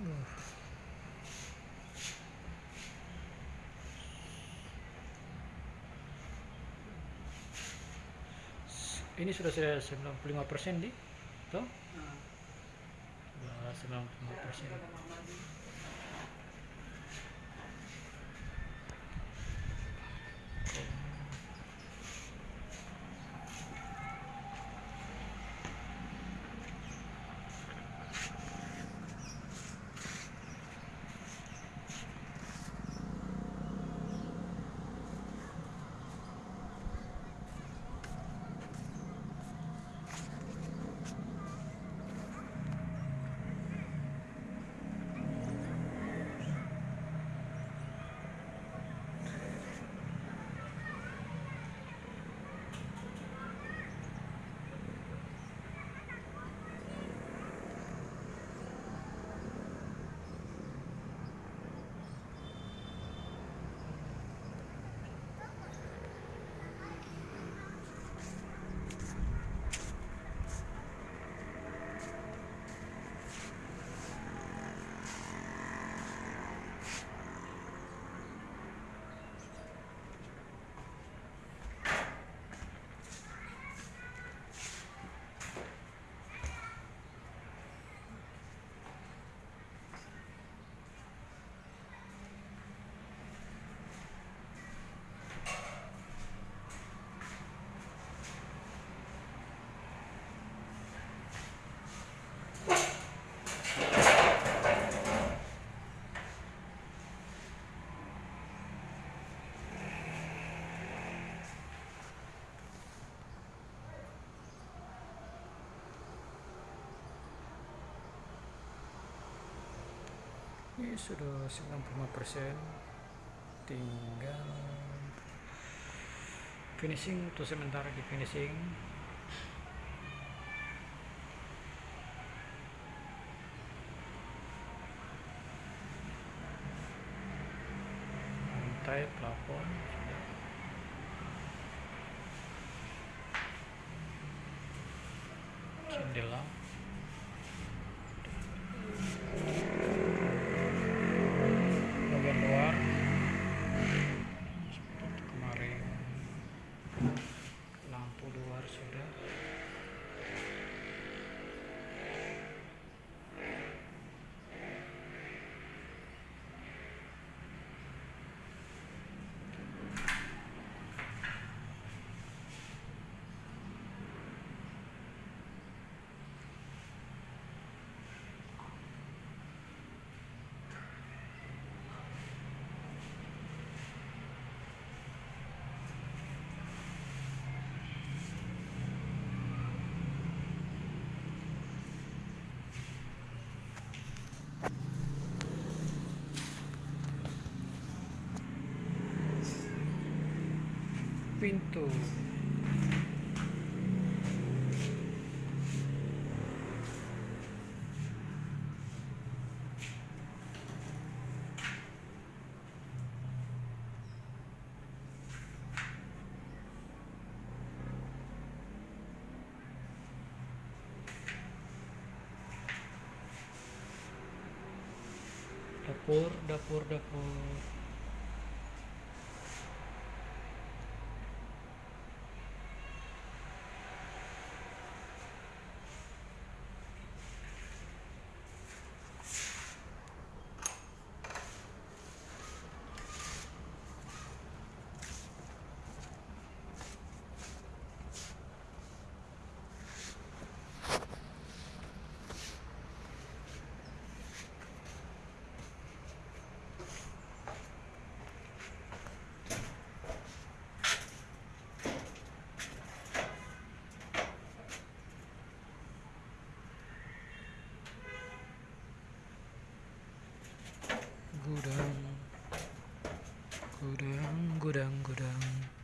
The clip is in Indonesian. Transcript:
Uh. ini sudah saya 95 persen di toh Nah, sudah 95 persen ini sudah 95 persen. Tinggal finishing untuk sementara di finishing. Lantai plafon jendela pintu. Dapur dapur dapur 그랑 그랑 그랑